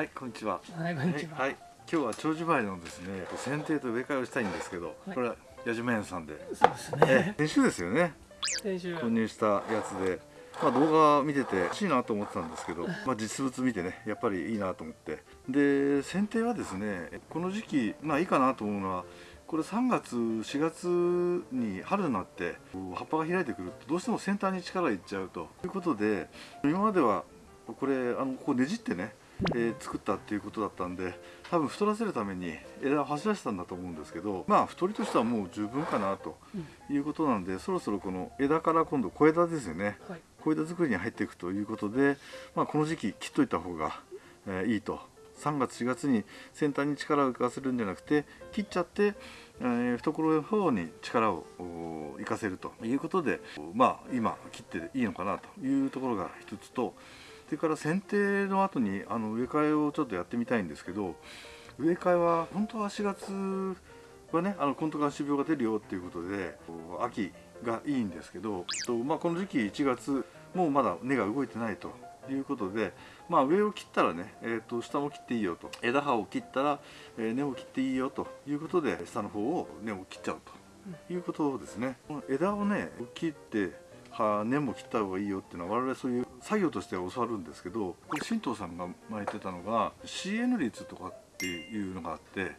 はい、こんにちは。はい、こんにちは。はい、今日は長寿梅のですね、剪定と植え替えをしたいんですけど、はいこれは矢島園さんで、そうですえね。先週ですよね、先週。購入したやつで、まあ動画見てて欲しいなと思ってたんですけど、まあ実物見てね、やっぱりいいなと思って、で剪定はですね、この時期まあいいかなと思うのは。これ3月4月に春になって葉っぱが開いてくるとどうしても先端に力がいっちゃうということで今まではこれあのここねじってねえー作ったっていうことだったんで多分太らせるために枝を走らせたんだと思うんですけどまあ太りとしてはもう十分かなということなんで、そろそろこの枝から今度小枝ですよね。はい。小枝作りに入っていくということで、まあ、この時期切っといた方が、えーいいと。3月4月に先端に力を浮かせるんじゃなくて切っちゃって、えー懐の方に力をお生かせるということでまあ今切っていいのかなというところが一つとそれから剪定の後にあの植え替えをちょっとやってみたいんですけど植え替えは本当は4月はねあのコントガン種病が出るよっていうことで秋がいいんですけどと、まあ、この時期1月もうまだ根が動いてないということで、まあ、上を切ったらね、えー、と下も切っていいよと枝葉を切ったら、え根を切っていいよということで下の方を根を切っちゃうということですね。この枝をね切っては根も切った方がいいよっていうのは我々そういう作業としては教わるんですけどこれ神藤さんが前言ってたのが CN 率とかっていうのがあって、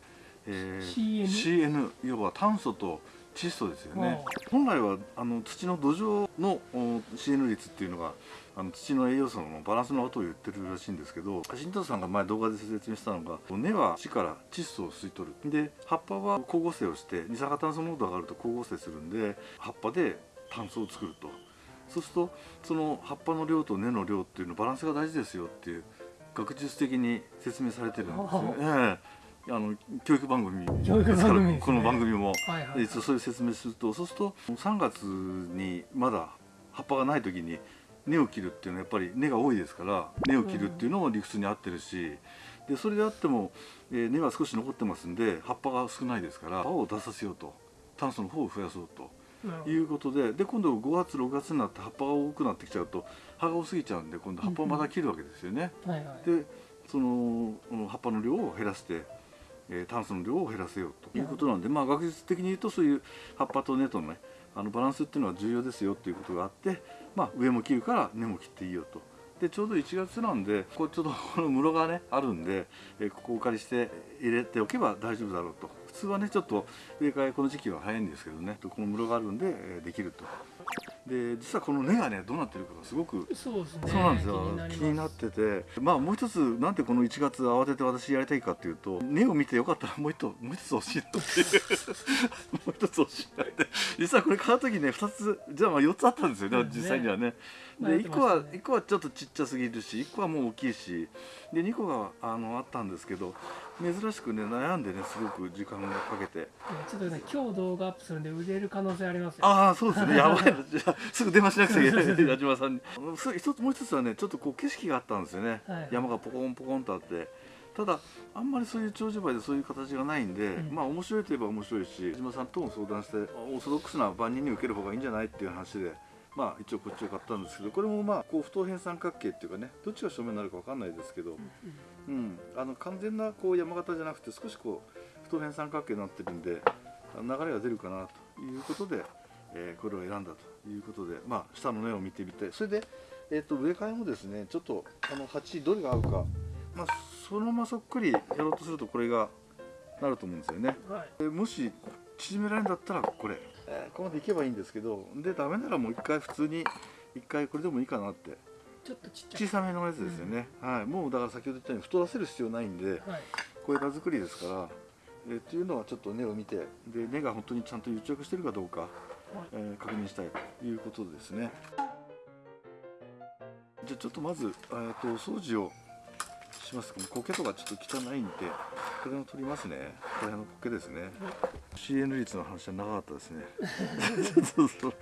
えー CN CN 要は炭素と窒素ですよね。あ本来はあの土の土壌のお CN 率っていうのがあの土の栄養素のバランスのことを言ってるらしいんですけど新藤さんが前動画で説明したのが根は土から窒素を吸い取る。で葉っぱは光合成をして二酸化炭素濃度が上がると光合成するんで葉っぱで炭素を作るとそうするとその葉っぱの量と根の量っていうのバランスが大事ですよっていう学術的に説明されてるんですよね。ええ。あの教育番組ですね。この番組も。はいはい。そういう説明するとそうすると3月にまだ葉っぱがない時に根を切るっていうのはやっぱり根が多いですから根を切るっていうのも理屈に合ってるし。でそれであっても、えー根は少し残ってますんで葉っぱが少ないですから葉を出させようと炭素の方を増やそうということでで今度5月6月になって葉っぱが多くなってきちゃうと葉が多すぎちゃうんで今度葉っぱをまた切るわけですよね。はいはい。でその葉っぱの量を減らして、えー炭素の量を減らせようということなんで、まあ、学術的に言うとそういう葉っぱと根との,、ね、あのバランスっていうのは重要ですよっていうことがあって、まあ、上も切るから根も切っていいよと。でちょうど1月なんでこうちょっとこの室がねあるんで、えーここをお借りして入れておけば大丈夫だろうと普通はねちょっと植え替えこの時期は早いんですけどね。この室があるんで、えーできると。で実はこの根がねどうなってるかがすごくそうですね。そうなんですよ。気気になってて。まあもう一つなんでこの1月慌てて私やりたいかっていうと根を見てよかったらもう一つもう一つ欲しいなっていうもう一つ欲しいなって実はこれ買う時ね2つじゃあまあ4つあったんですよね実際にはね。で1迷ってま個はしたね。1個はちょっとちっちゃすぎるし1個はもう大きいし。で2個があのあったんですけど珍しくね悩んでねすごく時間がかけて。ちょっとね、今日動画アップするんで売れる可能性ありますよ。ああそうですね。やばい。なじゃあすぐ電話しなくちゃいけない。矢島さんに。そ一つもう一つはねちょっとこう景色があったんですよね、はい。山がポコンポコンとあって。ただあんまりそういう長寿梅でそういう形がないんで、うん。まあ面白いといえば面白いし矢島さんとも相談してオーソドックスな万人に受ける方がいいんじゃないっていう話でまあ一応こっちを買ったんですけどこれもまあこう不等辺三角形っていうかねどっちが正面になるかわかんないですけど、うん、あの完全なこう山形じゃなくて少しこう不等辺三角形になってるんで流れが出るかなということで、えーこれを選んだということで、まあ、下の根を見てみてそれで、えー、と植え替えもですねちょっとあの鉢どれが合うか、まあ、そのままそっくりやろうとするとこれがなると思うんですよね。はい。でもし縮められるんだったらこれ、えーここまでいけばいいんですけどでダメならもう一回普通に一回これでもいいかなってちょっとちっちゃい。小さめのやつですよね、はい、もうだから先ほど言ったように太らせる必要ないんではい。小枝作りですから、えーっていうのはちょっと根を見てで根が本当にちゃんと癒着してるかどうか、えー確認したいということですね。じゃあちょっとまず、えー、とお掃除をします。か苔とかちょっと汚いんでこれを取りますね。これの苔ですね。CN 率の話は長かったですね。そうそう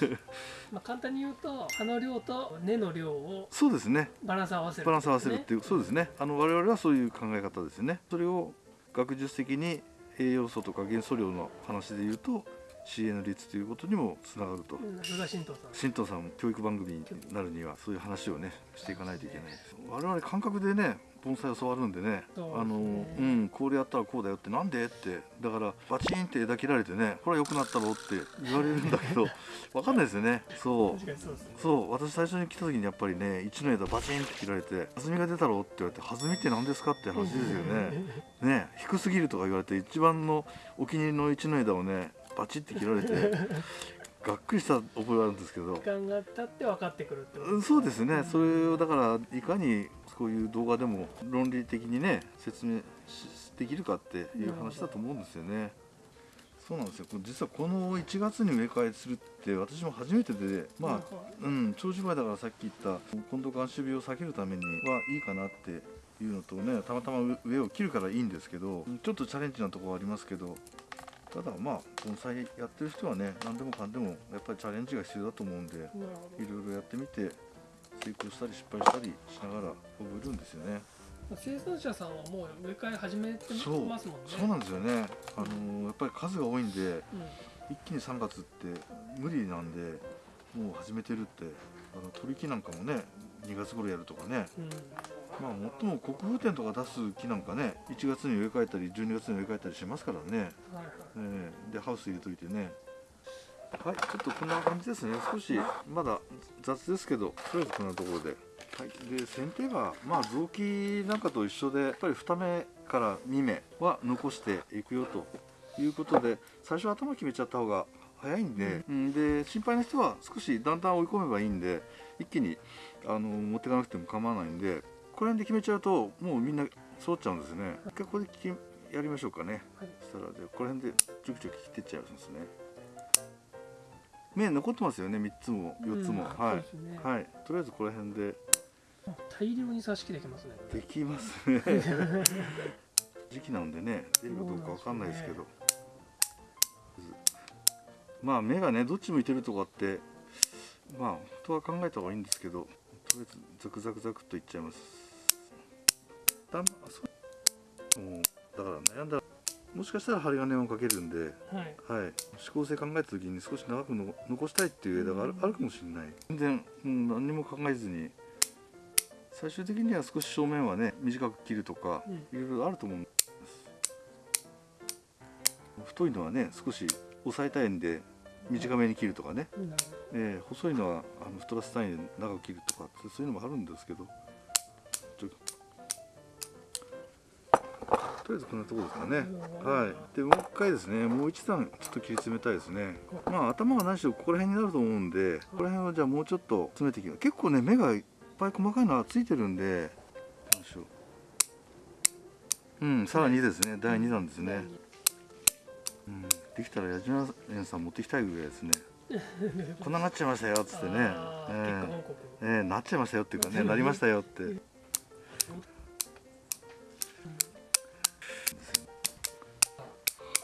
まあ簡単に言うと、葉の量と根の量をそうですね。バランス合わせる、バランス合わせるっていう、そうですね。あの我々はそういう考え方ですね。それを学術的に栄養素とか元素量の話で言うとの率ということにもつながると。うん菅新藤さん。新藤さん教育番組になるにはそういう話をねしていかないといけないです。我々感覚でね盆栽を教わるんでね。あのうんこれやったらこうだよってなんで？って。だからバチンって枝切られてねこれは良くなったろうって言われるんだけど わかんないですよね。そう。そうね。私最初に来た時にやっぱりね一の枝バチンって切られて「弾みが出たろ?」って言われて「弾みって何ですか?」って話ですよね。ね。低すぎるとか言われて一番のお気に入りの一の枝をねバチって切られてがっくりした覚えがあるんですけど。時間が経って分かってくるってことうんそうですね。それをだからいかにこういう動画でも論理的にね説明しできるかっていう話だと思うんですよね。そうなんですよ。実はこの1月に植え替えするって私も初めてでまあうん、長寿前だからさっき言った今度眼種病を避けるためにはいいかなっていうのとねたまたま上を切るからいいんですけどちょっとチャレンジなところはありますけどただまあ盆栽やってる人はね何でもかんでもやっぱりチャレンジが必要だと思うんでいろいろやってみて成功したり失敗したりしながら覚えるんですよね。生産者さんはもう植え替え始めてますもんね。そうなんですよね。あのーやっぱり数が多いんでうん。一気に3月って無理なんでもう始めてるってあの取り木なんかもね2月頃やるとかね。うんまあ最も国風店とか出す木なんかね1月に植え替えたり12月に植え替えたりしますからね、ええでハウス入れといてね。はいちょっとこんな感じですね。少しまだ雑ですけどとりあえずこんなところで。はいで剪定がまあ雑木なんかと一緒でやっぱり2目から2目は残していくよということで最初頭決めちゃった方が早いんで,、うん、で心配な人は少しだんだん追い込めばいいんで一気にあの持っていかなくても構わないんでこれ辺で決めちゃうともうみんな揃っちゃうんですね。一回ここでやりましょうかね、はい。そしたらでこの辺でちょきちょき切ってっちゃうんですね。目残ってますよね3つも4つも、うんはい。ねはい。とりあえずこの辺で。大量に挿し木できますね。できますね。時期なんでね出るかどうかわかんないですけど。まあ目がねどっち向いてるとかってまあ本当は考えた方がいいんですけどとりあえずザクザクザクっといっちゃいますだん？あそう。もうだから悩んだらもしかしたら針金をかけるんではい。はい、指向性考えた時に少し長くの残したいっていう枝がある,、うん。あるかもしれない。全然、うん、何にも考えずに。最終的には少し正面はね短く切るとかうん。いろいろあると思うんです。太いのはね少し抑えたいんで短めに切るとかね、なるほえー細いのはあの太らせたいんで長く切るとかそういうのもあるんですけどとりあえずこんなところですかね。どはい、でもう一回ですねもう一段ちょっと切り詰めたいですね。まあ頭が何しろここら辺になると思うんでここら辺をじゃあもうちょっと詰めていきます。結構ね目がいっぱい細かいのがついてるんでどうしよう。うんさらにですね第2弾ですね、うん、できたら矢島園さん持ってきたいぐらいですね。こんななっちゃいましたよっつってね。あーえ報告。えええなっちゃいましたよっていうかねなりましたよって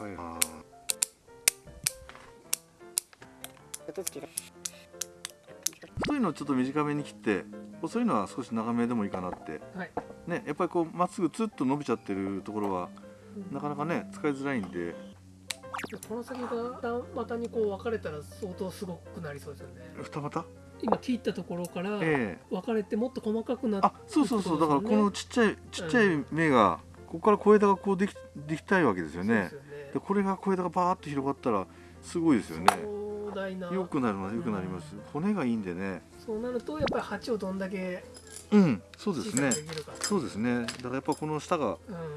はい太い。のをちょっと短めに切って細いのは少し長めでもいいかなって。はい。ねやっぱりこうまっすぐツッと伸びちゃってるところはなかなかね使いづらいんで。この先が二股にこう分かれたら相当すごくなりそうですよね。二股？今切ったところからええ。分かれてもっと細かくなってあそうそうそう。だからこのちっちゃいちっちゃい芽がここから小枝がこうできできたいわけですよね。そうですよねでこれが小枝がバーッと広がったらすごいですよね。壮大な。よくなりますよくなります。骨がいいんでね。そうなるとやっぱり鉢をどんだけうんそうですね。そうですね。だからやっぱこの下がうん。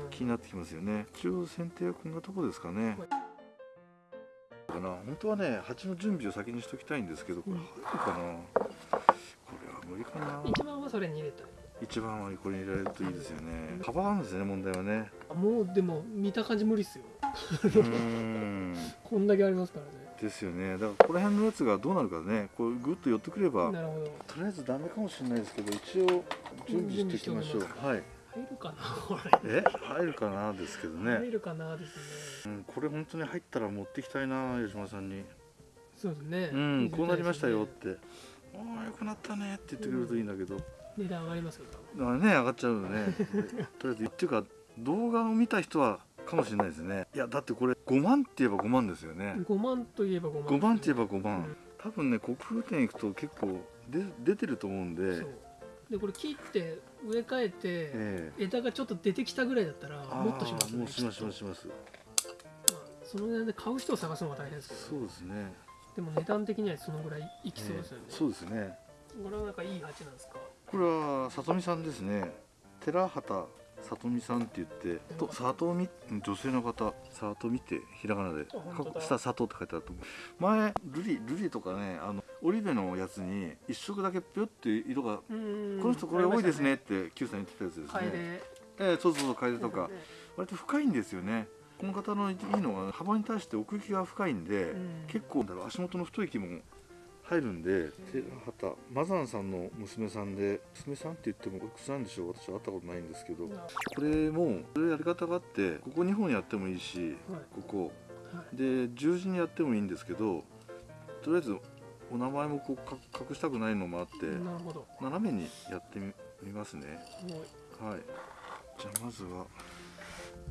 気になってきますよね。一応剪定はこんなとこですかね。かな。本当はね鉢の準備を先にしときたいんですけどこれうん入るかな、これは無理かな。一番はそれに入れたい。一番はこれに入れられるといいですよね。幅あるんですね問題はね。あもうでも見た感じ無理っすよこんだけありますからね。ですよね。だからここら辺のやつがどうなるかね。こうグッと寄ってくればなるほど。とりあえずダメかもしれないですけど一応準備しておきましょう。はい。入るかなこえ？入るかなですけどれ入ね、るかなですね。うん、これ本当に入ったら持ってきたいな矢島さんに。そうですね。うんこうなりましたよって。ああよくなったねって言ってくれるといいんだけど、値段上がりますよね上がっちゃうのね。で とりあえずっていうか動画を見た人はかもしれないですね。いやだってこれ5万って言えば5万ですよね。5万といえば5万。5万って言えば5万、うん多分ね国風店行くと結構で出てると思うんで。そう。でこれ切って植え替えて、ええ。枝がちょっと出てきたぐらいだったらもっとしますよね。もうしますしますします。まあその値段で買う人を探すのが大変ですけどそうですね。でも値段的にはそのぐらいいきそうですよね、ええ。そうですね。これはなんかいい鉢なんですか？これは里見さんですね。寺畑里見さんって言ってと里見女性の方里見ってひらがなで下里って書いてあると思う。前ルリルリとかねあのオリベのやつに一色だけぴょって色がこの人これ多いですねって Q さん言ってたやつですね。デええそうそうそう楓とか。ね割と深いんですよね。この方のいいのは幅に対して奥行きが深いんで、うん。結構だろう足元の太い木も入るんで寺畑マザンさんの娘さんで娘さんって言ってもおいくつなんでしょ？う私は会ったことないんですけど。なこれもこれやり方があってここ2本やってもいいしはい。ここ。はい。で十字にやってもいいんですけどとりあえずお名前もこうか隠したくないのもあって斜めにやってみみますね。はい。じゃあまずは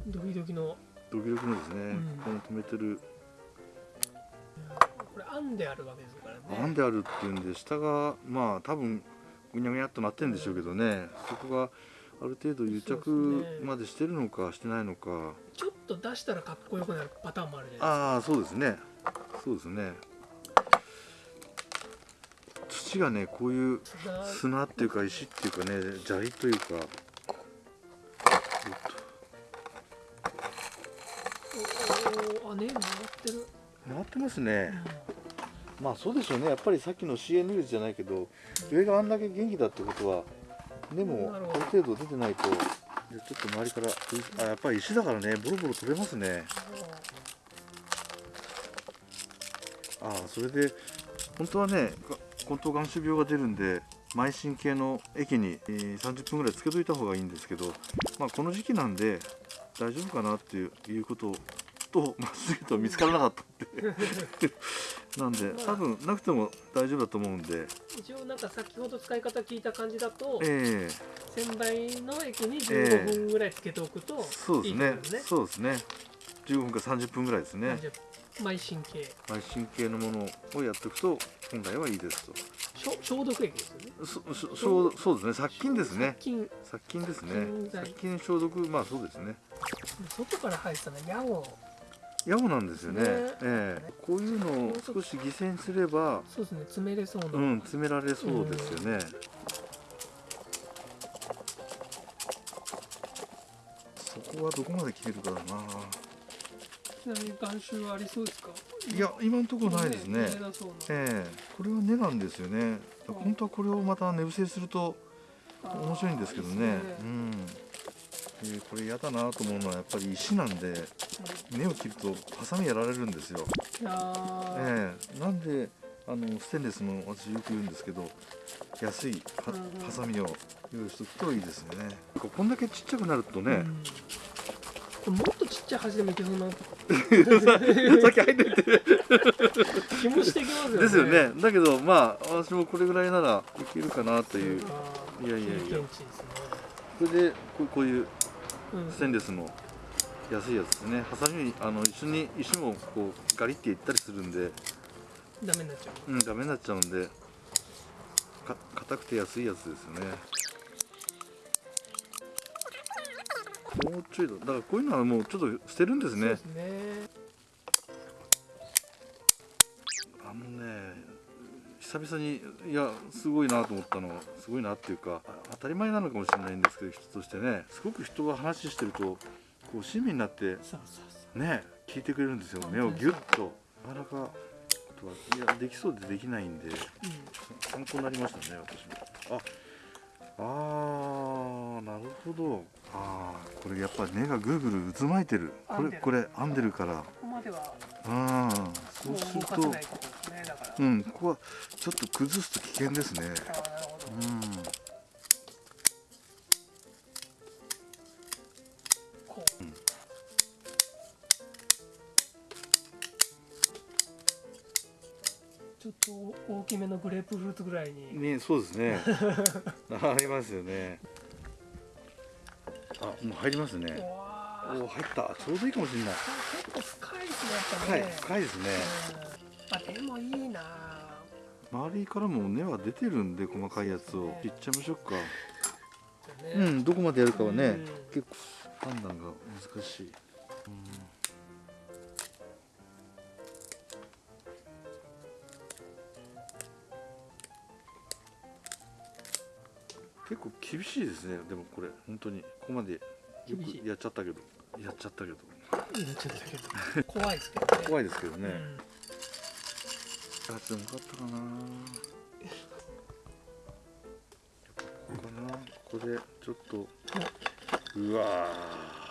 ドキドキの。ドキドキのですね、ん。この止めてる編んであるわけですからね。編んであるっていうんで下がまあ多分ぐにゃぐにゃっとなってるんでしょうけどね。そこがある程度癒着ですね。までしてるのかしてないのか。ちょっと出したらかっこよくなるパターンもあるじゃないああそうですね。そうですね。土がねこういうですか砂っていうか石っていうかね砂利というか。おおあね回ってる、回ってますうねんまあそうでしょうね。やっぱりさっきの CN 率じゃないけど上があんだけ元気だってことはでもあなる程度出てないとでちょっと周りからあやっぱり石だからねボロボロ取れますね。ああそれで本当はねが根頭眼種病が出るんで邁進系の液に、えー30分ぐらいつけといた方がいいんですけど、まあ、この時期なんで大丈夫かなっていういうこととまっすぐと見つからなかったってなんで多分なくても大丈夫だと思うんで。一応なんか先ほど使い方聞いた感じだとええ。洗剤の液に15分ぐらいつけておくとそうですね。いいってことですね。そうですね。15分か30分ぐらいですね。じゃあ邁進系邁進系のものをやっておくと本来はいいですと。消消毒液ですよね。そそそうそうですね。殺菌ですね。殺菌。殺菌ですね。殺菌消毒まあそうですね。外から入ってたのはヤゴヤゴなんですよね。ね。ええ。こういうのを少し犠牲にすればそうですね。詰めれそうな、うん詰められそうですよね。そこはどこまで切れるかだな。ちなみに眼臭はありそうですか？いや今のところないですね。見ええ。えこれは根なんですよね。本当はこれをまた根伏せすると面白いんですけどね。うんでこれ嫌だなと思うのはやっぱり石なんで根を切るとハサミやられるんですよ、ええなんであのステンレスの私よく言うんですけど安いハサミを用意しておくといいですよね。こんだけちっちゃくなるとね、うん。これもっとちっちゃい箸でもいけそうな。さっき入ってて。気もしてきますよね。ですよね。だけどまあ私もこれぐらいならいけるかなという。いやいやいや。それでこうこういううんステンレスの安いやつですね。ハサミにあの一緒に石もこうガリっていったりするんで。ダメになっちゃう。うんダメになっちゃうんで。か硬くて安いやつですよね。もうちょいだ。だからこういうのはもうちょっと捨てるんですね。ですね。あのね久々にいやすごいなと思ったのはすごいなっていうかあ当たり前なのかもしれないんですけど人としてね。すごく人が話してるとこう親身になってね聞いてくれるんですよ目をギュッと。なかなかことはいやできそうでできないんでう参考になりましたね私も。ああーなるほど。あーこれやっぱ根がぐるぐる渦巻いてる。これこれ編んでるから。んここまではうん。もそううするとうんここはちょっと崩すと危険ですね。うん。ちょっと大きめのグレープフルーツぐらいに、ねそうですね。ありますよね。あもう入りますね。おお入った。ちょうどいいかもしれない。結構深いですねやっぱ深いね深いですねうんあでもいいな周りからも根は出てるんで細かいやつを。ね。切っちゃいましょうかね。うんどこまでやるかはね、うん。結構判断が難しい、結構厳しいですね。でもこれ本当に。ここまでよくやっちゃったけど。やっちゃったけど。いいねちょっとだけど。怖いですけどね。怖いですけどね、うんあでもよかったかな。ここかな。ここでちょっと。うわ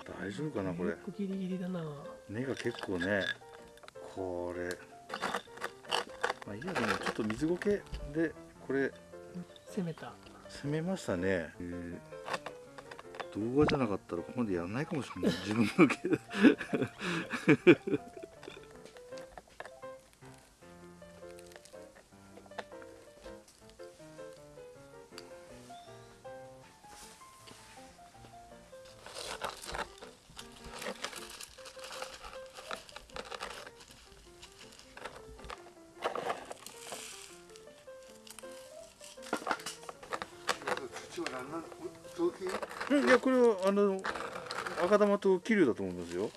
ー。大丈夫かなこれ。ギリギリだな。根が結構ね。これ。まあいいやでもちょっと水苔でこれ。攻めた。攻めましたね、えー動画じゃなかったらここまでやらないかもしれない。自分の毛うんいやこれはあの赤玉と桐生だと思いますよ。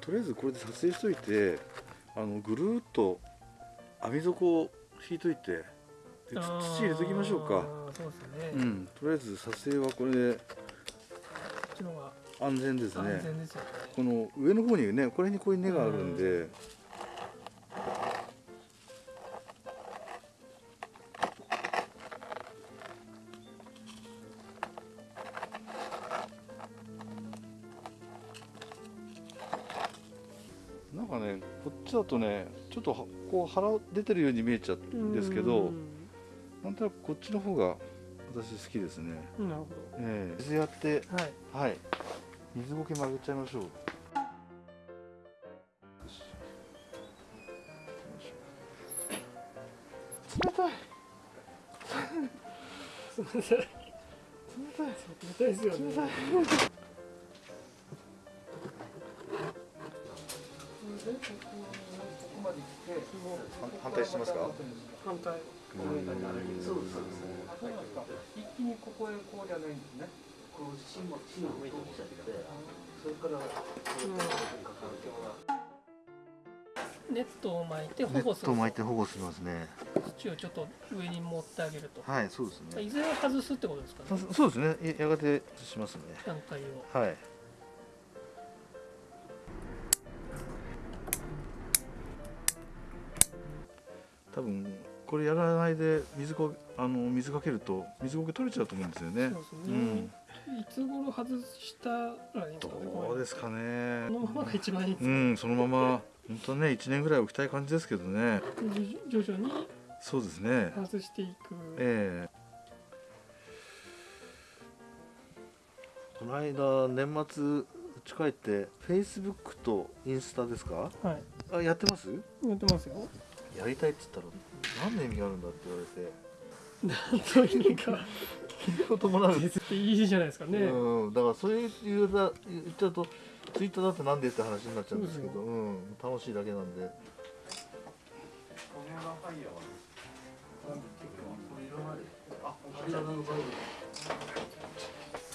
とりあえずこれで撮影しといてあのぐるっと網底を引いといて土入れときましょうか。そうですね、こうんとりあえず撮影はこれでっちの方が安全ですね。ね。この上の方にねこれにこういう根があるんで。なんかねこっちだとねちょっとはこう腹出てるように見えちゃうんですけどうん。なんとなくこっちの方が私好きですね。なるほええ。水やってどはい。はい。水苔曲げちゃいましょう。冷たい。すみません冷たい。冷たいですよね反対してますか？反対一気にここへこうじゃないんですね。こう芯も芯を向いてきちゃって、それからネットを巻いて保ネッ護するト巻いて保護しますね。土をちょっと上に持ってあげるとはい、そうですね。いずれ外すってことですかねそそうですね。ややがてしますね。段階をはい。多分これやらないで水こあの水かけると水苔取れちゃうと思うんですよね。そうですね、うん。いつ頃外したらいいんですかねどうですかねこ。のままが一番いいんですか、うん、そのまま本当ね1年ぐらい置きたい感じですけどね。徐徐々にそうですね。外していく、ええこの間年末うち帰ってフェイスブックとインスタですか？はいあやってます？やってますよやりたいっつったら何の意味があるんだって言われて。何という意味か聞いたこともない絶対いいじゃないですかね、うん、だからそういう言言っちゃうとツイッターだってなんでって話になっちゃうんですけど、うん、楽しいだけなんで。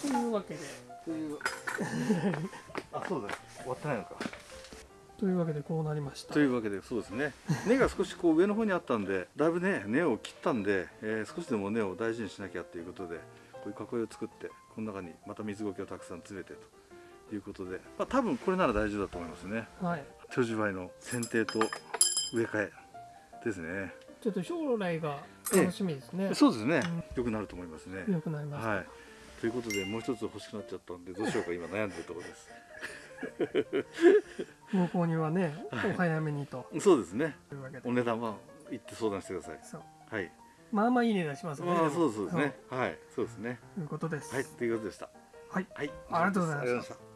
というわけで。という あそうだ。終わってないのかというわけでこうなりました。というわけでそうですね。根が少しこう上の方にあったんでだいぶね根を切ったんで、えー少しでも根を大事にしなきゃということでこういう囲いを作ってこの中にまた水苔をたくさん詰めてということで、まあ、多分これなら大丈夫だと思いますね。はい。手地梅の剪定と植え替えですね。ちょっと将来が楽しみですね、そうですね、良くなると思いますね。良くなります、はい。ということでもう一つ欲しくなっちゃったんでどうしようか今悩んでるところですご購入はねお早めにと。そうですね。いうわけで。お値段は行って相談してください。はい。まあまあいい値段しますね。まあそうですね。はい。そうですね。ということです。はい。ということでした。はい。はい。ありがとうございました